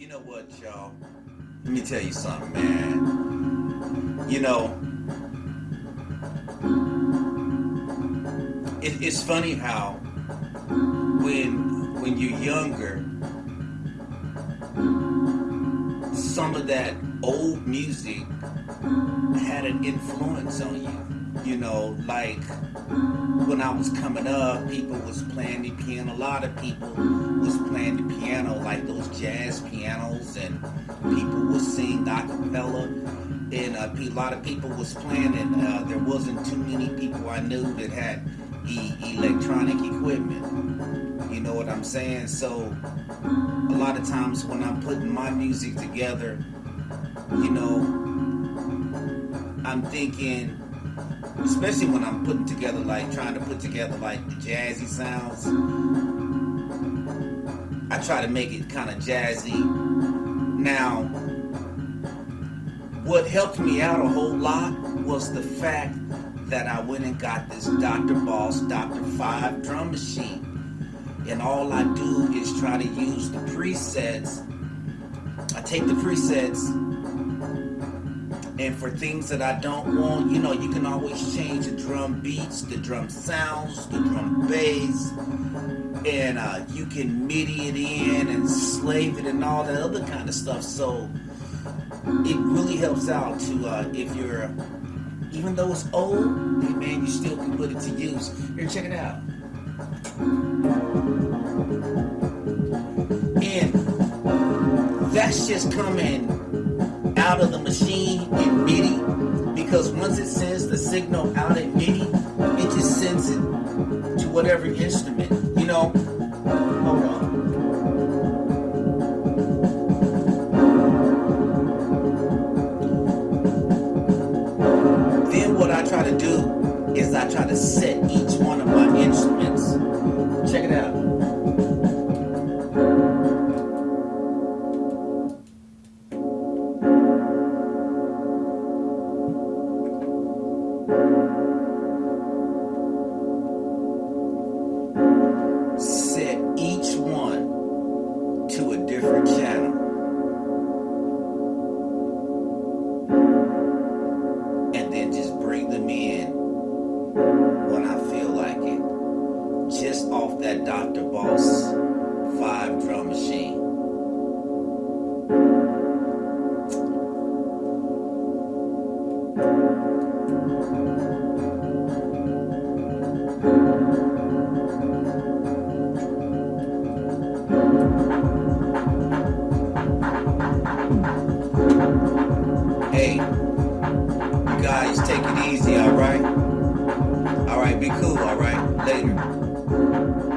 You know what, y'all? Let me tell you something, man. You know, it, it's funny how when when you're younger, some of that old music had an influence on you. You know, like when I was coming up, people was playing the piano. A lot of people was playing the piano, like those jazz pianos, and people was sing a cappella. And uh, a lot of people was playing, and uh, there wasn't too many people I knew that had e electronic equipment. You know what I'm saying? So a lot of times when I'm putting my music together, you know, I'm thinking especially when I'm putting together like trying to put together like the jazzy sounds I try to make it kind of jazzy now what helped me out a whole lot was the fact that I went and got this Dr. Boss Dr. 5 drum machine and all I do is try to use the presets I take the presets and for things that I don't want, you know, you can always change the drum beats, the drum sounds, the drum bass, and uh, you can MIDI it in and slave it and all that other kind of stuff. So it really helps out to, uh, if you're, even though it's old, man, you still can put it to use. Here, check it out. And that's just coming out of the machine because once it sends the signal out at MIDI, it just sends it to whatever instrument, you know? Hold on. Then what I try to do is I try to set set each one to a different channel. And then just bring them in when I feel like it. Just off that Dr. Boss 5 drum machine. Hey, you guys take it easy, alright? Alright, be cool, alright? Later.